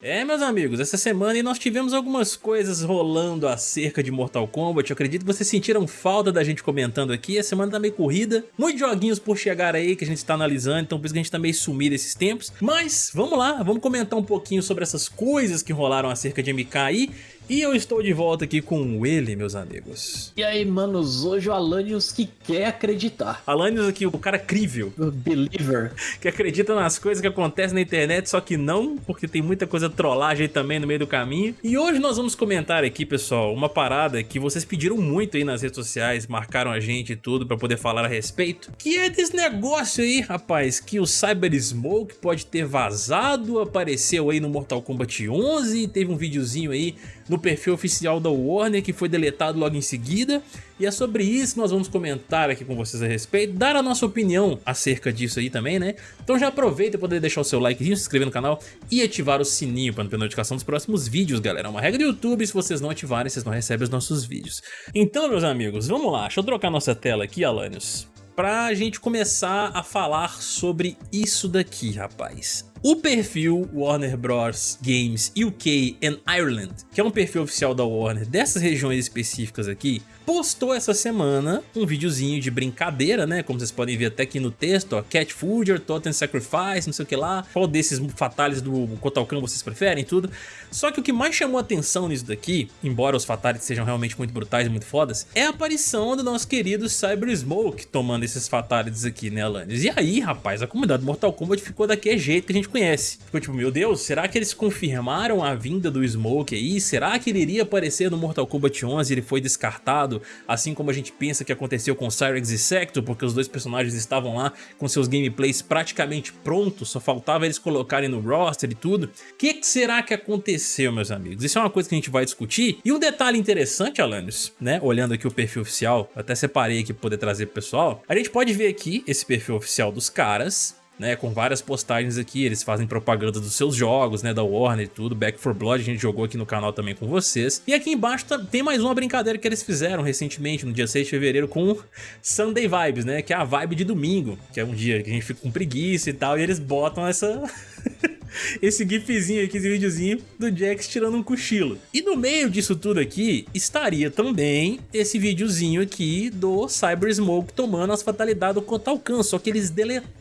É, meus amigos, essa semana nós tivemos algumas coisas rolando acerca de Mortal Kombat. Eu acredito que vocês sentiram falta da gente comentando aqui. A semana tá meio corrida, muitos joguinhos por chegar aí que a gente está analisando, então por isso que a gente tá meio sumido esses tempos. Mas vamos lá, vamos comentar um pouquinho sobre essas coisas que rolaram acerca de MK aí. E eu estou de volta aqui com ele, meus amigos. E aí, manos, hoje o Alanios que quer acreditar. Alanios aqui, o cara crível. O believer. Que acredita nas coisas que acontecem na internet, só que não, porque tem muita coisa trollagem aí também no meio do caminho. E hoje nós vamos comentar aqui, pessoal, uma parada que vocês pediram muito aí nas redes sociais, marcaram a gente e tudo pra poder falar a respeito, que é desse negócio aí, rapaz, que o Cyber Smoke pode ter vazado, apareceu aí no Mortal Kombat 11, teve um videozinho aí no perfil oficial da Warner que foi deletado logo em seguida e é sobre isso que nós vamos comentar aqui com vocês a respeito, dar a nossa opinião acerca disso aí também, né? Então já aproveita para poder deixar o seu likezinho, se inscrever no canal e ativar o sininho para não ter notificação dos próximos vídeos, galera. É uma regra do YouTube, se vocês não ativarem, vocês não recebem os nossos vídeos. Então, meus amigos, vamos lá, deixa eu trocar nossa tela aqui, Alanios pra gente começar a falar sobre isso daqui, rapaz. O perfil Warner Bros. Games UK and Ireland, que é um perfil oficial da Warner dessas regiões específicas aqui, postou essa semana um videozinho de brincadeira, né? Como vocês podem ver até aqui no texto, ó, Cat Food, Totem Sacrifice, não sei o que lá. Qual desses fatales do Kotalkan vocês preferem, tudo. Só que o que mais chamou atenção nisso daqui, embora os fatales sejam realmente muito brutais e muito fodas, é a aparição do nosso querido Cyber Smoke tomando esses fatalities aqui, né, Alanis? E aí, rapaz, a comunidade Mortal Kombat ficou daquele jeito que a gente conhece. Ficou tipo, meu Deus, será que eles confirmaram a vinda do Smoke aí? Será que ele iria aparecer no Mortal Kombat 11 e ele foi descartado? assim como a gente pensa que aconteceu com Cyrex e Sector, porque os dois personagens estavam lá com seus gameplays praticamente prontos, só faltava eles colocarem no roster e tudo. O que, que, será que aconteceu, meus amigos? Isso é uma coisa que a gente vai discutir. E um detalhe interessante, Alanis, né, olhando aqui o perfil oficial, até separei aqui para poder trazer pro pessoal, a gente pode ver aqui esse perfil oficial dos caras, né, com várias postagens aqui, eles fazem propaganda dos seus jogos, né, da Warner e tudo, Back 4 Blood a gente jogou aqui no canal também com vocês. E aqui embaixo tem mais uma brincadeira que eles fizeram recentemente, no dia 6 de fevereiro, com Sunday Vibes, né, que é a vibe de domingo, que é um dia que a gente fica com preguiça e tal, e eles botam essa... esse gifzinho aqui, esse videozinho do Jax tirando um cochilo. E no meio disso tudo aqui, estaria também esse videozinho aqui do Cyber Smoke tomando as fatalidades do Kotalkan, só que eles deletaram,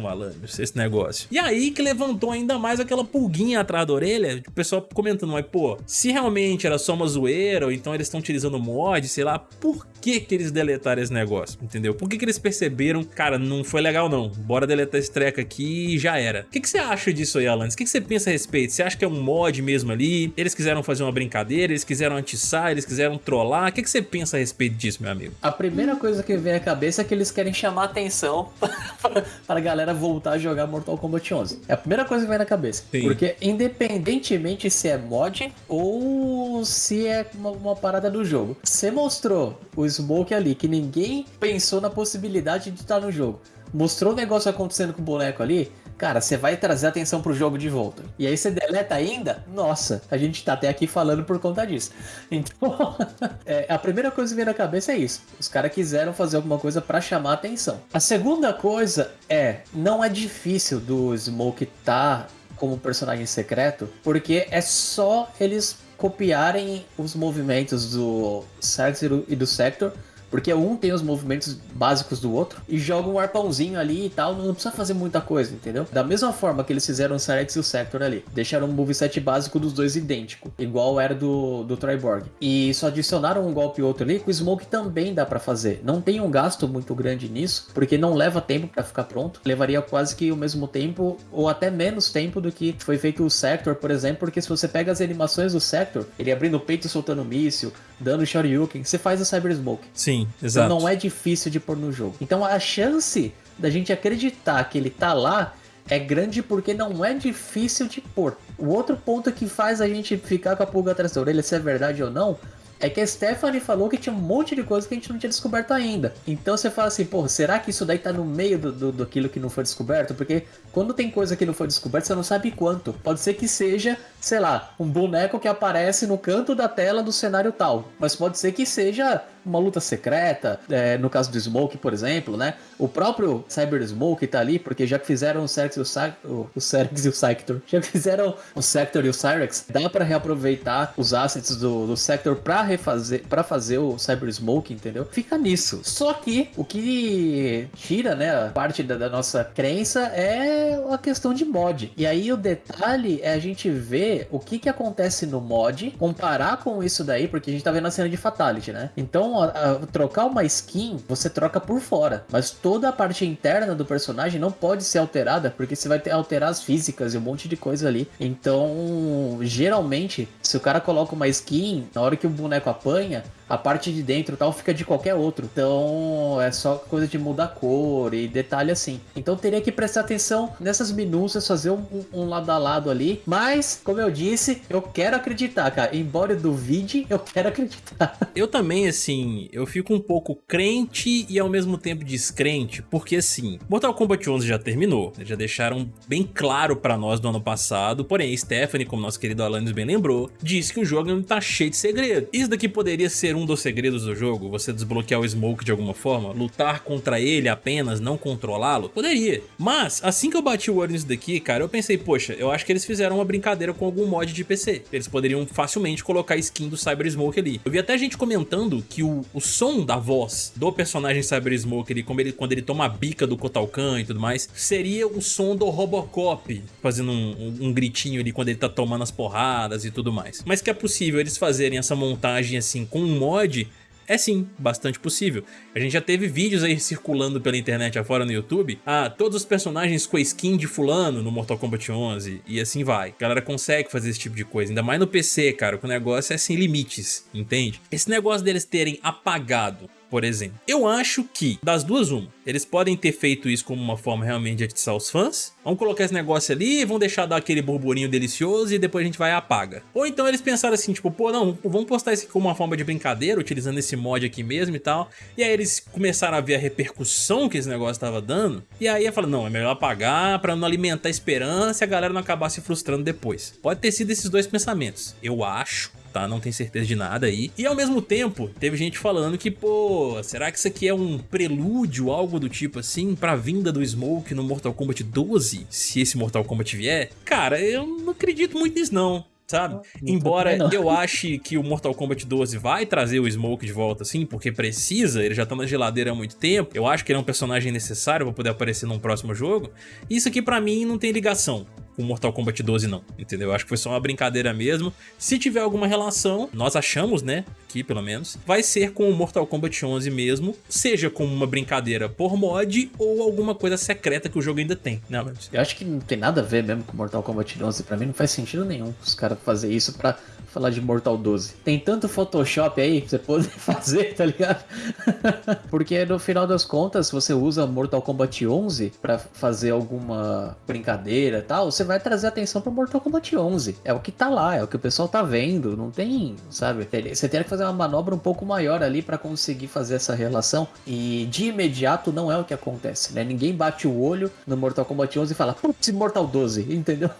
malandro, esse negócio. E aí que levantou ainda mais aquela pulguinha atrás da orelha, o pessoal comentando, mas pô, se realmente era só uma zoeira, ou então eles estão utilizando mod, sei lá, por que que eles deletaram esse negócio, entendeu? Por que que eles perceberam, cara, não foi legal não, bora deletar esse treco aqui e já era. O que que você acha disso isso aí, Alanis. O que você pensa a respeito? Você acha que é um mod mesmo ali? Eles quiseram fazer uma brincadeira? Eles quiseram atiçar? Eles quiseram trollar? O que você pensa a respeito disso, meu amigo? A primeira coisa que vem à cabeça é que eles querem chamar atenção para a galera voltar a jogar Mortal Kombat 11. É a primeira coisa que vem na cabeça. Sim. Porque independentemente se é mod ou se é uma, uma parada do jogo, você mostrou o Smoke ali que ninguém pensou na possibilidade de estar no jogo. Mostrou o negócio acontecendo com o boneco ali, cara, você vai trazer atenção pro jogo de volta. E aí você deleta ainda? Nossa, a gente tá até aqui falando por conta disso. Então, é, a primeira coisa que vem na cabeça é isso. Os caras quiseram fazer alguma coisa para chamar atenção. A segunda coisa é, não é difícil do Smoke tá como personagem secreto, porque é só eles copiarem os movimentos do Serx e do Sector porque um tem os movimentos básicos do outro e joga um arpãozinho ali e tal, não precisa fazer muita coisa, entendeu? Da mesma forma que eles fizeram o Sarex e o Sector ali. Deixaram um moveset básico dos dois idêntico, igual era do, do Triborg. E só adicionaram um golpe e outro ali, com o Smoke também dá para fazer. Não tem um gasto muito grande nisso, porque não leva tempo para ficar pronto. Levaria quase que o mesmo tempo, ou até menos tempo do que foi feito o Sector, por exemplo, porque se você pega as animações do Sector, ele abrindo o peito soltando míssil, dando Shoryuken, você faz o Cyber Smoke. Sim, exato. Então não é difícil de pôr no jogo. Então a chance da gente acreditar que ele tá lá é grande porque não é difícil de pôr. O outro ponto que faz a gente ficar com a pulga atrás da orelha, se é verdade ou não, é que a Stephanie falou que tinha um monte de coisa que a gente não tinha descoberto ainda. Então você fala assim, pô, será que isso daí tá no meio do, do, daquilo que não foi descoberto? Porque quando tem coisa que não foi descoberta, você não sabe quanto. Pode ser que seja sei lá, um boneco que aparece no canto da tela do cenário tal. Mas pode ser que seja uma luta secreta, é, no caso do Smoke, por exemplo, né? O próprio Cyber Smoke tá ali, porque já que fizeram o Cerex e o, o, Cerex e o Sector, já que fizeram o Sector e o Cyrex, dá para reaproveitar os assets do, do Sector para refazer, para fazer o Cyber Smoke, entendeu? Fica nisso. Só que o que tira, né, parte da, da nossa crença é a questão de mod. E aí o detalhe é a gente ver o que que acontece no mod, comparar com isso daí, porque a gente tá vendo a cena de Fatality, né? Então a, a, trocar uma skin, você troca por fora. Mas toda a parte interna do personagem não pode ser alterada, porque você vai ter, alterar as físicas e um monte de coisa ali. Então, geralmente, se o cara coloca uma skin, na hora que o boneco apanha, a parte de dentro tal fica de qualquer outro. Então é só coisa de mudar cor e detalhe assim. Então teria que prestar atenção nessas minúcias, fazer um, um, lado a lado ali. Mas, como eu disse, eu quero acreditar, cara. Embora eu duvide, eu quero acreditar. Eu também, assim, eu fico um pouco crente e ao mesmo tempo descrente, porque assim, Mortal Kombat 11 já terminou, já deixaram bem claro pra nós do ano passado, porém Stephanie, como nosso querido Alanis bem lembrou, disse que o jogo tá cheio de segredo. Isso daqui poderia ser um dos segredos do jogo, você desbloquear o Smoke de alguma forma, lutar contra ele apenas, não controlá-lo? Poderia. Mas, assim que eu bati o olho nisso daqui, cara, eu pensei, poxa, eu acho que eles fizeram uma brincadeira com algum mod de PC. Eles poderiam facilmente colocar skin do Cyber Smoke ali. Eu vi até gente comentando que o, o som da voz do personagem Cyber Smoke ali, como ele, quando ele toma a bica do Kotal Kahn e tudo mais, seria o som do Robocop, fazendo um, um, um gritinho ali quando ele tá tomando as porradas e tudo mais. Mas que é possível eles fazerem essa montagem assim com um mod é sim, bastante possível. A gente já teve vídeos aí circulando pela internet afora no YouTube. Ah, todos os personagens com a skin de fulano no Mortal Kombat 11 e assim vai. A galera consegue fazer esse tipo de coisa, ainda mais no PC, cara, que o negócio é sem limites, entende? Esse negócio deles terem apagado por exemplo. Eu acho que, das duas uma, eles podem ter feito isso como uma forma realmente de atiçar os fãs. Vamos colocar esse negócio ali, vão deixar dar aquele burburinho delicioso e depois a gente vai e apaga. Ou então eles pensaram assim, tipo, pô, não, vamos postar isso como uma forma de brincadeira, utilizando esse mod aqui mesmo e tal. E aí eles começaram a ver a repercussão que esse negócio estava dando. E aí eu falo, não, é melhor apagar pra não alimentar a esperança e a galera não acabar se frustrando depois. Pode ter sido esses dois pensamentos. Eu acho tá? Não tem certeza de nada aí. E ao mesmo tempo, teve gente falando que, pô, será que isso aqui é um prelúdio, algo do tipo assim, pra vinda do Smoke no Mortal Kombat 12? Se esse Mortal Kombat vier? Cara, eu não acredito muito nisso não sabe? Embora eu ache que o Mortal Kombat 12 vai trazer o Smoke de volta, assim, porque precisa, ele já tá na geladeira há muito tempo, eu acho que ele é um personagem necessário pra poder aparecer num próximo jogo, isso aqui pra mim não tem ligação com Mortal Kombat 12 não, entendeu? Eu acho que foi só uma brincadeira mesmo. Se tiver alguma relação, nós achamos, né, aqui pelo menos, vai ser com o Mortal Kombat 11 mesmo, seja como uma brincadeira por mod ou alguma coisa secreta que o jogo ainda tem, né? Eu acho que não tem nada a ver mesmo com Mortal Kombat 11, pra mim não faz sentido nenhum os caras fazer isso pra falar de Mortal 12. Tem tanto Photoshop aí pra você poder fazer, tá ligado? Porque no final das contas, se você usa Mortal Kombat 11 pra fazer alguma brincadeira e tal, você vai trazer atenção pro Mortal Kombat 11. É o que tá lá, é o que o pessoal tá vendo, não tem, sabe? Você tem que fazer uma manobra um pouco maior ali para conseguir fazer essa relação e de imediato não é o que acontece, né? Ninguém bate o olho no Mortal Kombat 11 e fala, putz, Mortal 12, entendeu?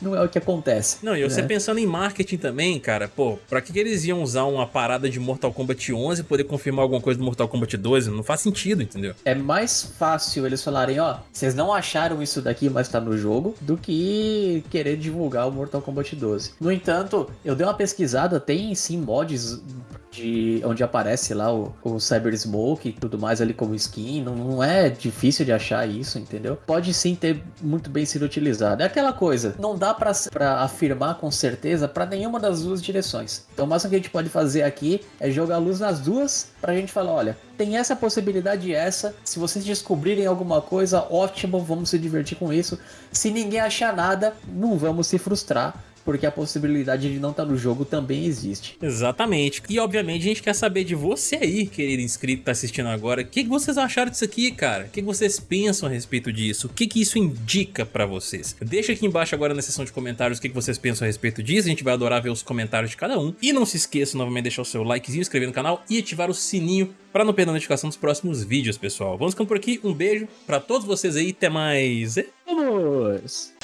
não é o que acontece. Não, e você né? pensando em marketing também, cara, pô, pra que, que eles iam usar uma parada de Mortal Kombat 11 e poder confirmar alguma coisa do Mortal Kombat 12? Não faz sentido, entendeu? É mais fácil eles falarem, ó, vocês não acharam isso daqui, mas tá no jogo, do que querer divulgar o Mortal Kombat 12. No entanto, eu dei uma pesquisada, tem sim mods de onde aparece lá o, o Cyber Smoke e tudo mais ali como skin. Não, não é difícil de achar isso, entendeu? Pode sim ter muito bem sido utilizado. É aquela coisa, não dá para afirmar com certeza para nenhuma das duas direções. Então o máximo que a gente pode fazer aqui é jogar luz nas duas pra gente falar, olha, tem essa possibilidade essa. Se vocês descobrirem alguma coisa, ótimo, vamos se divertir com isso. Se ninguém achar nada, não vamos se frustrar porque a possibilidade de não estar tá no jogo também existe. Exatamente. E obviamente a gente quer saber de você aí, querido inscrito que tá assistindo agora, o que, que vocês acharam disso aqui, cara? O que, que vocês pensam a respeito disso? O que, que isso indica pra vocês? Deixa aqui embaixo agora na seção de comentários o que, que vocês pensam a respeito disso, a gente vai adorar ver os comentários de cada um. E não se esqueça novamente de deixar o seu likezinho, inscrever no canal e ativar o sininho para não perder a notificação dos próximos vídeos, pessoal. Vamos ficando por aqui, um beijo para todos vocês aí, até mais. Vamos!